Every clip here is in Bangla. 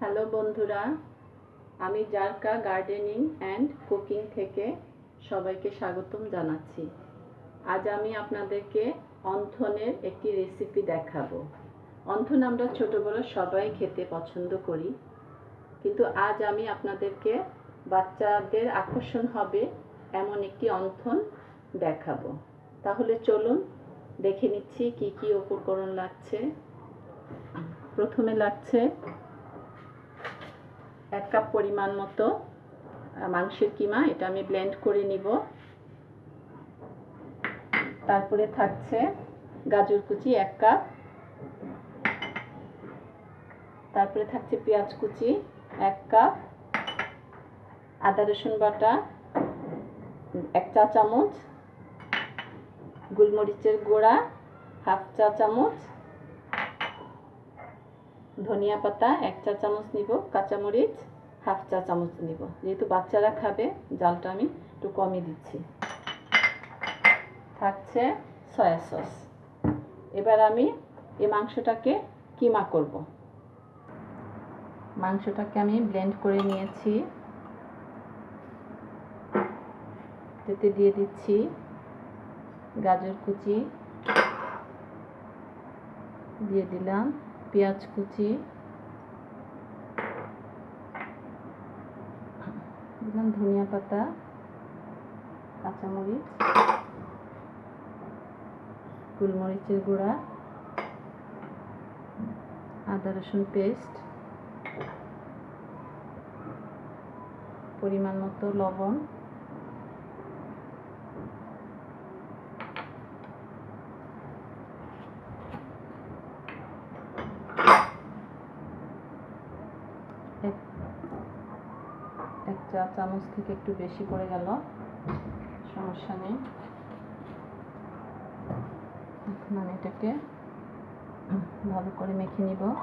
হ্যালো বন্ধুরা, আমি জারকা গার্ডেনিং অ্যান্ড কুকিং থেকে সবাইকে স্বাগতম জানাচ্ছি। আজ আমি আপনাদেরকে অন্থনের একটি রেসিপি দেখাবো। অন্থন আমরা ছোট বড় সবাই খেতে পছন্দ করি, কিন্তু আজ আমি আপনাদেরকে বাচ্চাদের আকর্ষণ হবে এমন একটি অন্থন দেখাবো। তাহলে চলুন দেখে নিচ্ছি কি কি উপকরণ লাগছে। প্রথমে লাগছে এক কাপ পরিমাণ মতো মাংসের কিমা, এটা আমি ব্লেন্ড করে নিব। তারপরে থাকছে গাজর কুচি এক কাপ। তারপরে থাকছে পেঁয়াজ কুচি এক কাপ। আদা, রসুন বাটা এক চা চামচ। গোলমরিচের গুঁড়া হাফ চা চামচ। ধনিয়া পাতা এক চা চামচ নিব, কাঁচামরিচ হাফ চা চামচ নিব। যেহেতু বাচ্চারা খাবে, জালটা আমি একটু কমই দিচ্ছি। থাকছে সয়া সস। এবার আমি এই মাংসটাকে কিমা করব। মাংসটাকে আমি ব্লেন্ড করে নিয়েছি। এতে দিয়ে দিচ্ছি গাজর কুচি। দিয়ে দিলাম পেঁয়াজ কুচি। দিলাম ধনিয়া পাতা কাঁচামরিচ গোলমরিচের গুঁড়া আদা রসুন পেস্ট পরিমাণ মতো লবণ। এক এক চা চামচ থেকে একটু বেশি পড়ে গেল। সমস্যা নেই। এখন আমি এটাকে ভালো করে মেখে নিব।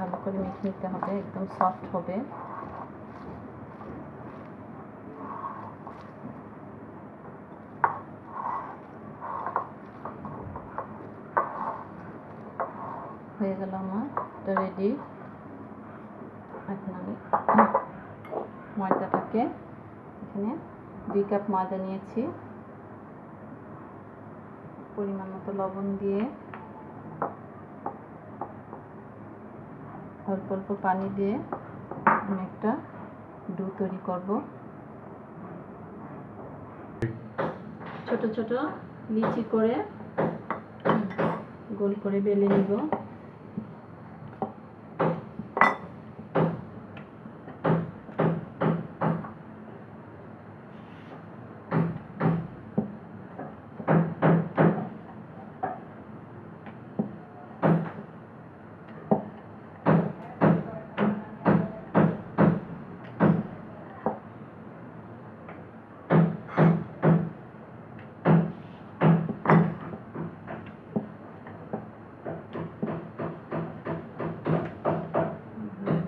ভালো করে মেখে নিতে হবে, একদম সফট হবে। হয়ে গেল আমার, এটা রেডি এখন আমি ময়দাটাকে এখানে দুই কাপ ময়দা নিয়েছি। পরিমাণ মতো লবণ দিয়ে অল্প অল্প পানি দিয়ে আমি একটা ডু তৈরি করব। ছোট ছোট লিচি করে গোল করে বেলে নিব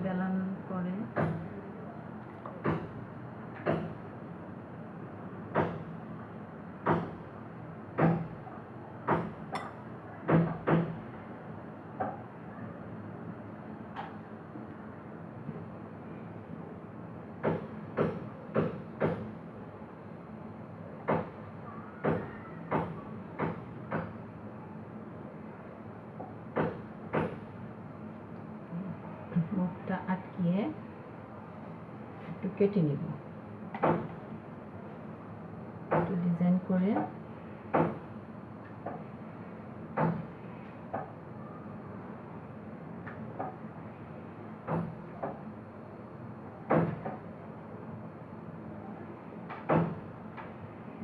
বেলানোর পরে মুখটা আটকিয়ে একটু কেটে নিব। একটু ডিজাইন করে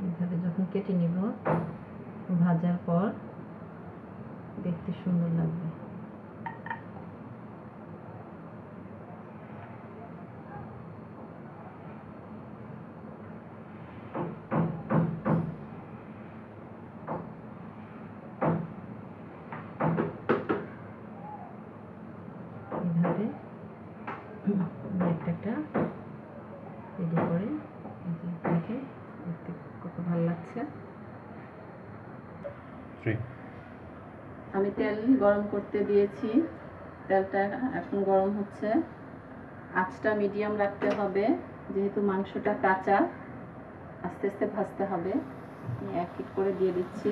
এইভাবে যখন কেটে নিব ভাজার পর দেখতে সুন্দর লাগবে এইভাবে একটা রেডি করে। দেখে দেখতে কত ভালো লাগছে। আমি তেল গরম করতে দিয়েছি। তেলটা এখন গরম হচ্ছে। আঁচটা মিডিয়াম রাখতে হবে যেহেতু মাংসটা কাঁচা। আস্তে আস্তে ভাজতে হবে। এক এক করে দিয়ে দিচ্ছি।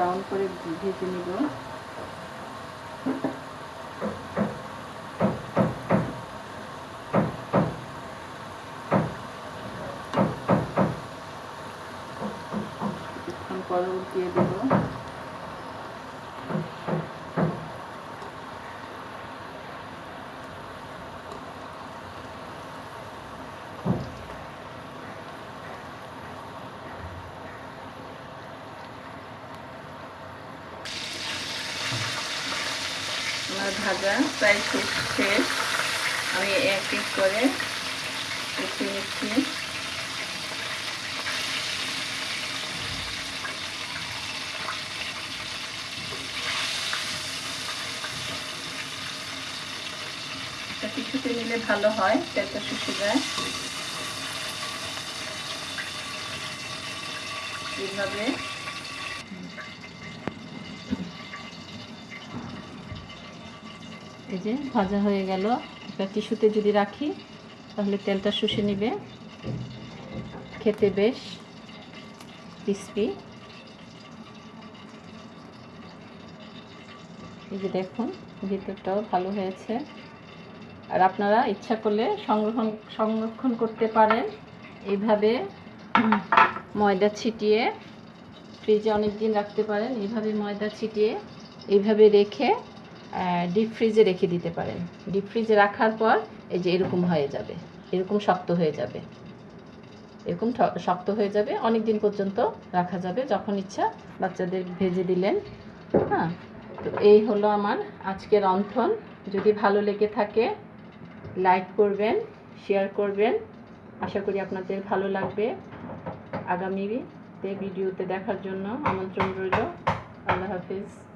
ব্রাউন করে ভেজে নিব। পরবর্তী পরে দিয়ে দেব আমার ভাজা প্রায় শেষ আমি এক এক করে উঠিয়ে নিচ্ছি। কিছুতে নিলে ভালো হয় তেলটা শুষে যায়। এইভাবে এই যে ভাজা হয়ে গেল। একটা টিস্যুতে যদি রাখি, তাহলে তেলটা শুষে নিবে। খেতে বেশ ক্রিসপি এই যে দেখুন, ভিতরটাও ভালো হয়েছে। আর আপনারা ইচ্ছা করলে সংরক্ষণ সংরক্ষণ করতে পারেন। এইভাবে ময়দা ছিটিয়ে ফ্রিজে অনেক দিন রাখতে পারেন। এইভাবে ময়দা ছিটিয়ে এইভাবে রেখে ডিপ ফ্রিজে রেখে দিতে পারেন। ডিপ ফ্রিজে রাখার পর এই যে এরকম হয়ে যাবে। এরকম শক্ত হয়ে যাবে। এরকম শক্ত হয়ে যাবে। অনেক দিন পর্যন্ত রাখা যাবে যখন ইচ্ছা। বাচ্চাদের ভেজে দিলেন। হ্যাঁ? তো এই হলো আমার আজকের অন্থন। যদি ভালো লেগে থাকে লাইক করবেন শেয়ার করবেন। আশা করি আপনাদের ভালো লাগবে। আগামীতে ভিডিওতে দেখার জন্য আমন্ত্রণ রইল। আল্লাহ হাফিজ।